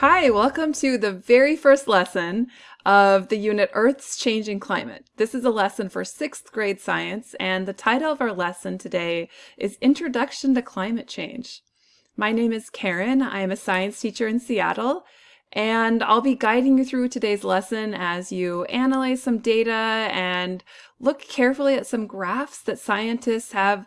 Hi, welcome to the very first lesson of the unit Earth's Changing Climate. This is a lesson for sixth grade science, and the title of our lesson today is Introduction to Climate Change. My name is Karen. I am a science teacher in Seattle, and I'll be guiding you through today's lesson as you analyze some data and look carefully at some graphs that scientists have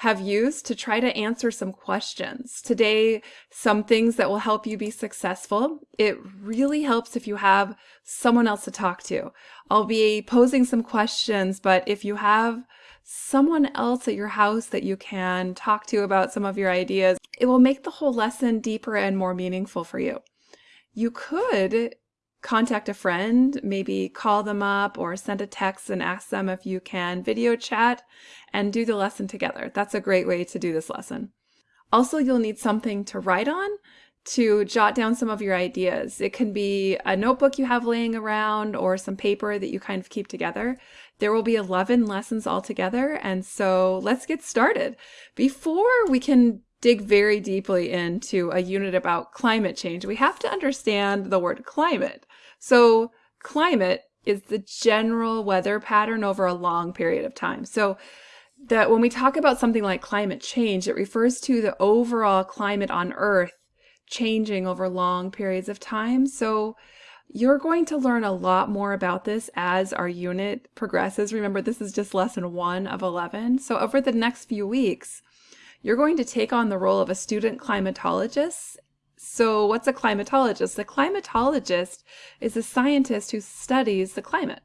have used to try to answer some questions. Today, some things that will help you be successful. It really helps if you have someone else to talk to. I'll be posing some questions, but if you have someone else at your house that you can talk to about some of your ideas, it will make the whole lesson deeper and more meaningful for you. You could contact a friend, maybe call them up or send a text and ask them if you can video chat and do the lesson together. That's a great way to do this lesson. Also, you'll need something to write on to jot down some of your ideas. It can be a notebook you have laying around or some paper that you kind of keep together. There will be 11 lessons altogether, and so let's get started. Before we can dig very deeply into a unit about climate change, we have to understand the word climate. So climate is the general weather pattern over a long period of time. So that when we talk about something like climate change, it refers to the overall climate on Earth changing over long periods of time. So you're going to learn a lot more about this as our unit progresses. Remember, this is just lesson one of 11. So over the next few weeks, you're going to take on the role of a student climatologist so what's a climatologist? A climatologist is a scientist who studies the climate.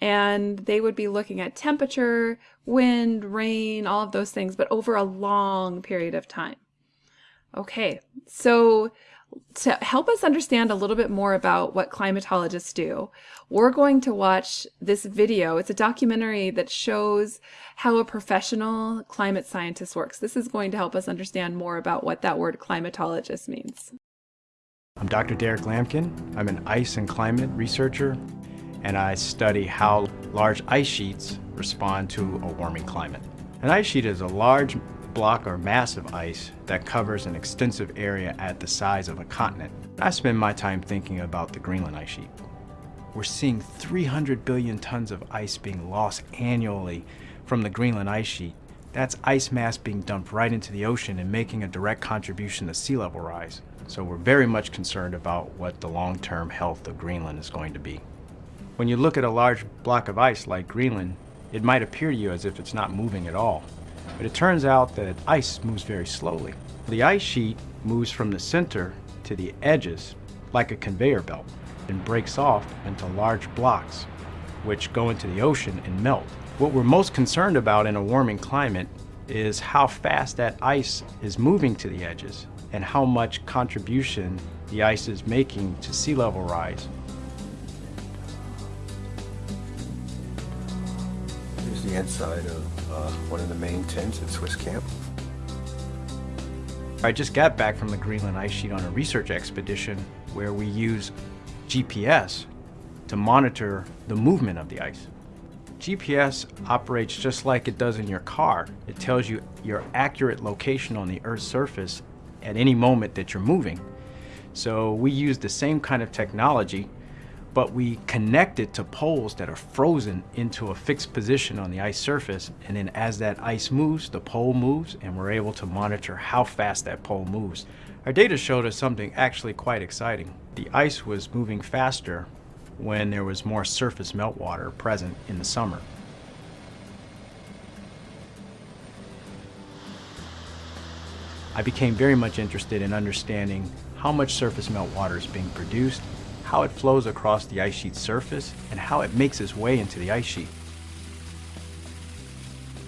And they would be looking at temperature, wind, rain, all of those things, but over a long period of time. Okay, so to help us understand a little bit more about what climatologists do, we're going to watch this video. It's a documentary that shows how a professional climate scientist works. This is going to help us understand more about what that word climatologist means. I'm Dr. Derrick Lampkin. I'm an ice and climate researcher, and I study how large ice sheets respond to a warming climate. An ice sheet is a large block or mass of ice that covers an extensive area at the size of a continent. I spend my time thinking about the Greenland ice sheet. We're seeing 300 billion tons of ice being lost annually from the Greenland ice sheet. That's ice mass being dumped right into the ocean and making a direct contribution to sea level rise. So we're very much concerned about what the long-term health of Greenland is going to be. When you look at a large block of ice like Greenland, it might appear to you as if it's not moving at all. But it turns out that ice moves very slowly. The ice sheet moves from the center to the edges like a conveyor belt and breaks off into large blocks which go into the ocean and melt. What we're most concerned about in a warming climate is how fast that ice is moving to the edges and how much contribution the ice is making to sea level rise. Here's the inside of uh, one of the main tents at Swiss Camp. I just got back from the Greenland ice sheet on a research expedition where we use GPS to monitor the movement of the ice. GPS operates just like it does in your car. It tells you your accurate location on the Earth's surface at any moment that you're moving. So we use the same kind of technology but we connect it to poles that are frozen into a fixed position on the ice surface and then as that ice moves the pole moves and we're able to monitor how fast that pole moves. Our data showed us something actually quite exciting. The ice was moving faster when there was more surface meltwater present in the summer. I became very much interested in understanding how much surface meltwater is being produced how it flows across the ice sheet surface, and how it makes its way into the ice sheet.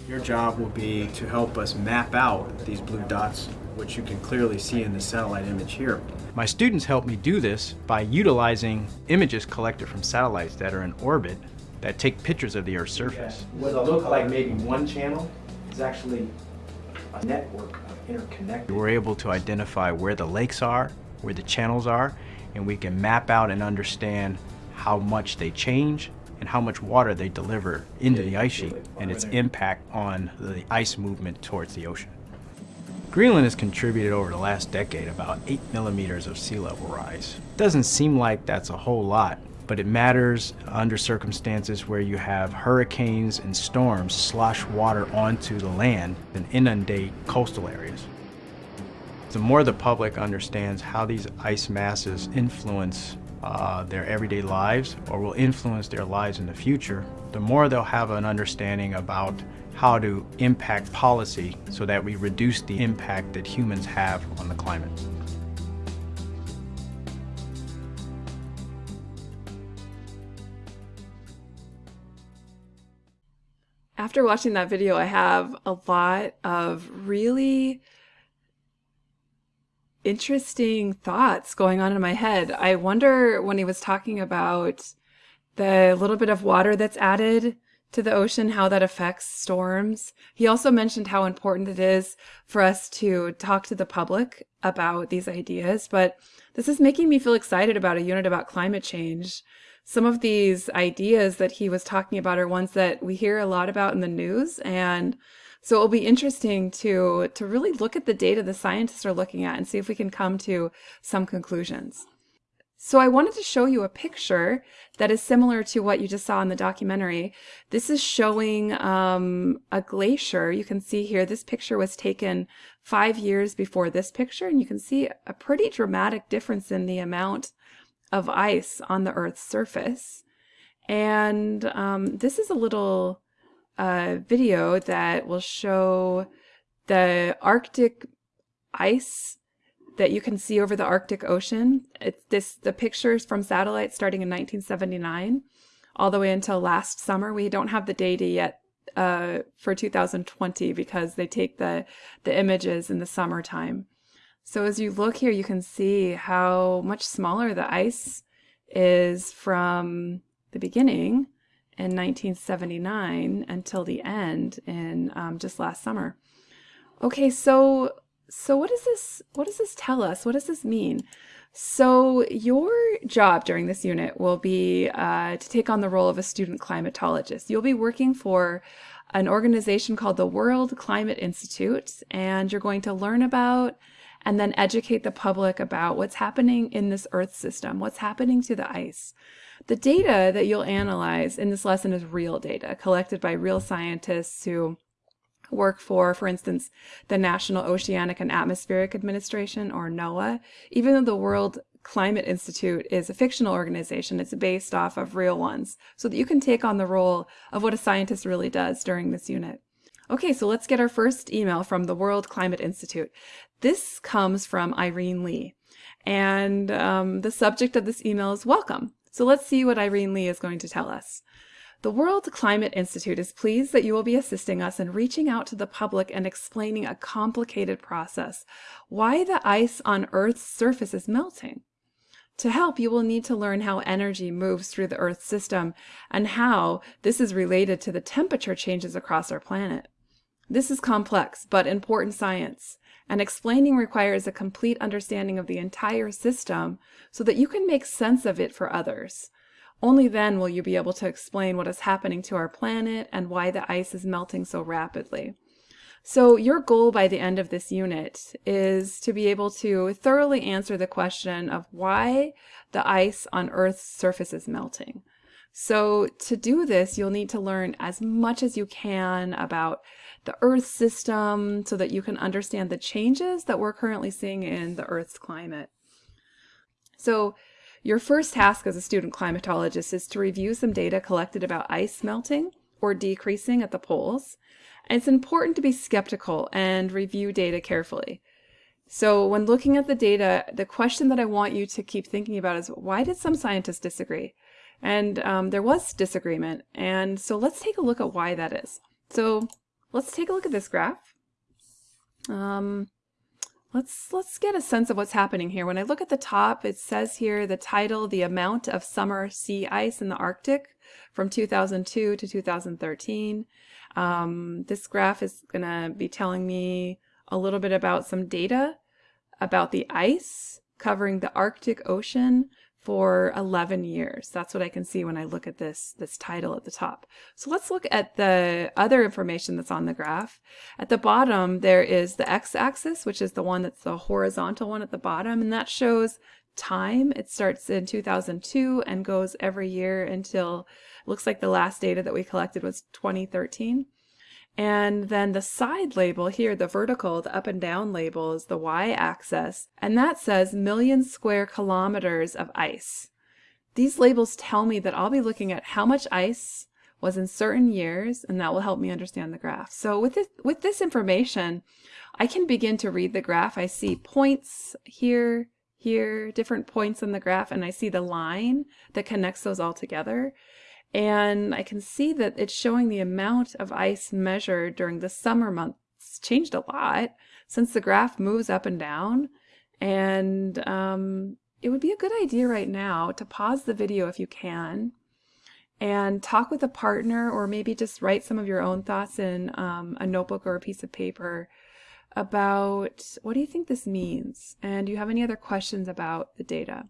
Your job will be to help us map out these blue dots, which you can clearly see in the satellite image here. My students help me do this by utilizing images collected from satellites that are in orbit that take pictures of the Earth's surface. What looks like maybe one channel is actually a network of interconnected. We're able to identify where the lakes are, where the channels are, and we can map out and understand how much they change and how much water they deliver into the ice sheet and its impact on the ice movement towards the ocean. Greenland has contributed over the last decade about 8 millimeters of sea level rise. Doesn't seem like that's a whole lot, but it matters under circumstances where you have hurricanes and storms slosh water onto the land and inundate coastal areas. The more the public understands how these ice masses influence uh, their everyday lives or will influence their lives in the future, the more they'll have an understanding about how to impact policy so that we reduce the impact that humans have on the climate. After watching that video, I have a lot of really interesting thoughts going on in my head. I wonder when he was talking about the little bit of water that's added to the ocean, how that affects storms. He also mentioned how important it is for us to talk to the public about these ideas, but this is making me feel excited about a unit about climate change. Some of these ideas that he was talking about are ones that we hear a lot about in the news and so it'll be interesting to, to really look at the data the scientists are looking at and see if we can come to some conclusions. So I wanted to show you a picture that is similar to what you just saw in the documentary. This is showing um, a glacier. You can see here, this picture was taken five years before this picture, and you can see a pretty dramatic difference in the amount of ice on the Earth's surface. And um, this is a little a video that will show the Arctic ice that you can see over the Arctic Ocean. It's this the pictures from satellites starting in 1979 all the way until last summer. We don't have the data yet uh, for 2020 because they take the, the images in the summertime. So as you look here, you can see how much smaller the ice is from the beginning in 1979 until the end in um, just last summer. Okay, so so what does this what does this tell us? What does this mean? So your job during this unit will be uh, to take on the role of a student climatologist. You'll be working for an organization called the World Climate Institute, and you're going to learn about and then educate the public about what's happening in this Earth system, what's happening to the ice. The data that you'll analyze in this lesson is real data collected by real scientists who work for, for instance, the National Oceanic and Atmospheric Administration, or NOAA. Even though the World Climate Institute is a fictional organization, it's based off of real ones, so that you can take on the role of what a scientist really does during this unit. Okay, so let's get our first email from the World Climate Institute. This comes from Irene Lee, and um, the subject of this email is welcome. So let's see what Irene Lee is going to tell us. The World Climate Institute is pleased that you will be assisting us in reaching out to the public and explaining a complicated process, why the ice on Earth's surface is melting. To help, you will need to learn how energy moves through the Earth system and how this is related to the temperature changes across our planet. This is complex but important science, and explaining requires a complete understanding of the entire system so that you can make sense of it for others. Only then will you be able to explain what is happening to our planet and why the ice is melting so rapidly. So your goal by the end of this unit is to be able to thoroughly answer the question of why the ice on Earth's surface is melting. So to do this, you'll need to learn as much as you can about the Earth system so that you can understand the changes that we're currently seeing in the Earth's climate. So your first task as a student climatologist is to review some data collected about ice melting or decreasing at the poles. And it's important to be skeptical and review data carefully. So when looking at the data, the question that I want you to keep thinking about is why did some scientists disagree? And um, there was disagreement. And so let's take a look at why that is. So Let's take a look at this graph. Um, let's let's get a sense of what's happening here. When I look at the top, it says here the title, the amount of summer sea ice in the Arctic from 2002 to 2013. Um, this graph is going to be telling me a little bit about some data about the ice covering the Arctic Ocean for 11 years. That's what I can see when I look at this, this title at the top. So let's look at the other information that's on the graph. At the bottom, there is the x-axis, which is the one that's the horizontal one at the bottom, and that shows time. It starts in 2002 and goes every year until looks like the last data that we collected was 2013. And then the side label here, the vertical, the up and down label is the y-axis, and that says million square kilometers of ice. These labels tell me that I'll be looking at how much ice was in certain years, and that will help me understand the graph. So with this, with this information, I can begin to read the graph. I see points here, here, different points in the graph, and I see the line that connects those all together. And I can see that it's showing the amount of ice measured during the summer months changed a lot since the graph moves up and down. And um, it would be a good idea right now to pause the video if you can and talk with a partner or maybe just write some of your own thoughts in um, a notebook or a piece of paper about what do you think this means? And do you have any other questions about the data?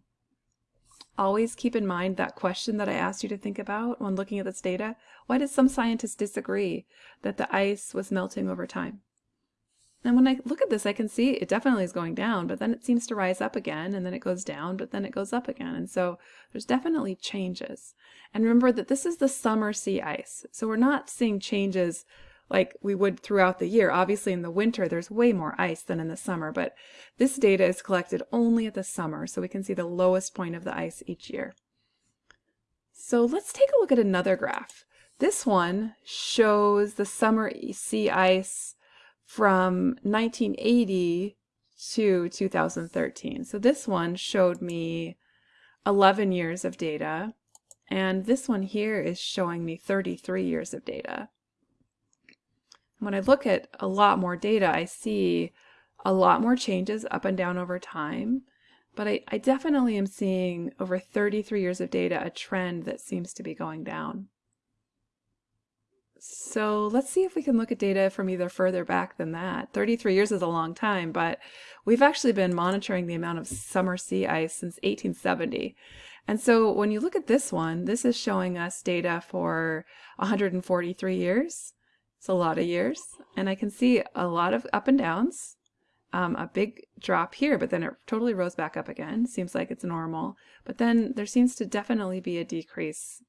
Always keep in mind that question that I asked you to think about when looking at this data. Why did some scientists disagree that the ice was melting over time? And when I look at this, I can see it definitely is going down, but then it seems to rise up again, and then it goes down, but then it goes up again. And so there's definitely changes. And remember that this is the summer sea ice. So we're not seeing changes like we would throughout the year. Obviously in the winter there's way more ice than in the summer, but this data is collected only at the summer, so we can see the lowest point of the ice each year. So let's take a look at another graph. This one shows the summer sea ice from 1980 to 2013. So this one showed me 11 years of data, and this one here is showing me 33 years of data. When I look at a lot more data, I see a lot more changes up and down over time. But I, I definitely am seeing over 33 years of data a trend that seems to be going down. So let's see if we can look at data from either further back than that. 33 years is a long time, but we've actually been monitoring the amount of summer sea ice since 1870. And so when you look at this one, this is showing us data for 143 years. It's a lot of years. And I can see a lot of up and downs. Um, a big drop here, but then it totally rose back up again. Seems like it's normal. But then there seems to definitely be a decrease.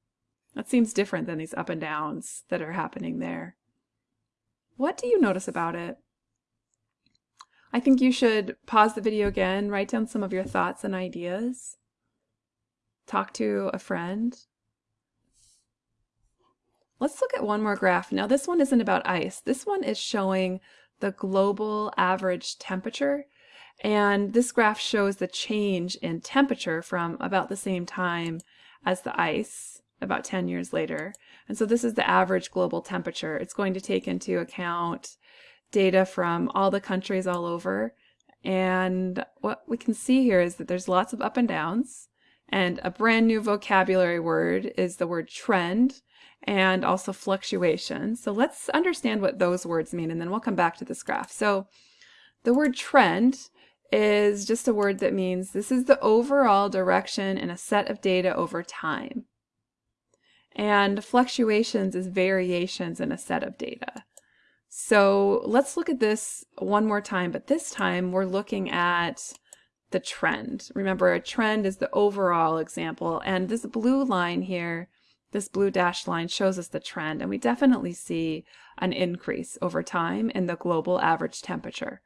That seems different than these up and downs that are happening there. What do you notice about it? I think you should pause the video again, write down some of your thoughts and ideas, talk to a friend, Let's look at one more graph. Now this one isn't about ice. This one is showing the global average temperature. And this graph shows the change in temperature from about the same time as the ice, about 10 years later. And so this is the average global temperature. It's going to take into account data from all the countries all over. And what we can see here is that there's lots of up and downs. And a brand new vocabulary word is the word trend and also fluctuation. So let's understand what those words mean and then we'll come back to this graph. So the word trend is just a word that means this is the overall direction in a set of data over time. And fluctuations is variations in a set of data. So let's look at this one more time, but this time we're looking at the trend. Remember, a trend is the overall example, and this blue line here this blue dashed line shows us the trend, and we definitely see an increase over time in the global average temperature.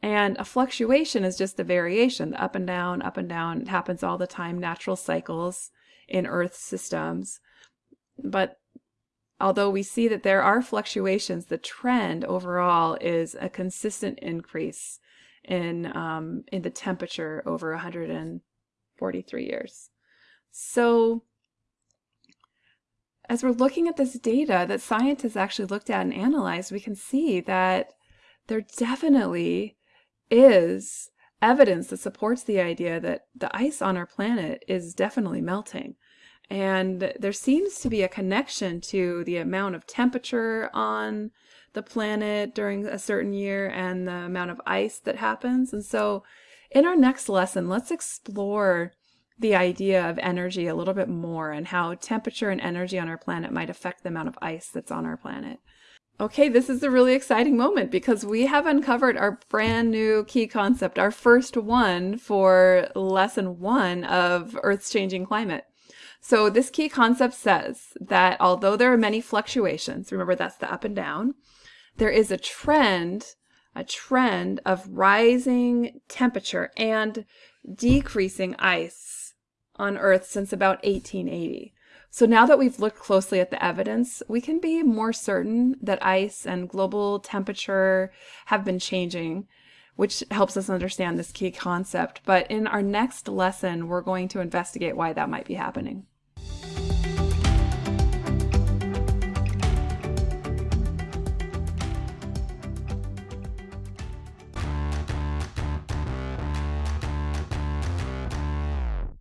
And a fluctuation is just a variation, the up and down, up and down. It happens all the time, natural cycles in Earth systems. But although we see that there are fluctuations, the trend overall is a consistent increase in, um, in the temperature over 143 years. So as we're looking at this data that scientists actually looked at and analyzed, we can see that there definitely is evidence that supports the idea that the ice on our planet is definitely melting. And there seems to be a connection to the amount of temperature on the planet during a certain year and the amount of ice that happens. And so in our next lesson, let's explore the idea of energy a little bit more and how temperature and energy on our planet might affect the amount of ice that's on our planet. Okay, this is a really exciting moment because we have uncovered our brand new key concept, our first one for lesson one of Earth's changing climate. So this key concept says that although there are many fluctuations, remember that's the up and down, there is a trend, a trend of rising temperature and decreasing ice on Earth since about 1880. So now that we've looked closely at the evidence, we can be more certain that ice and global temperature have been changing, which helps us understand this key concept. But in our next lesson, we're going to investigate why that might be happening.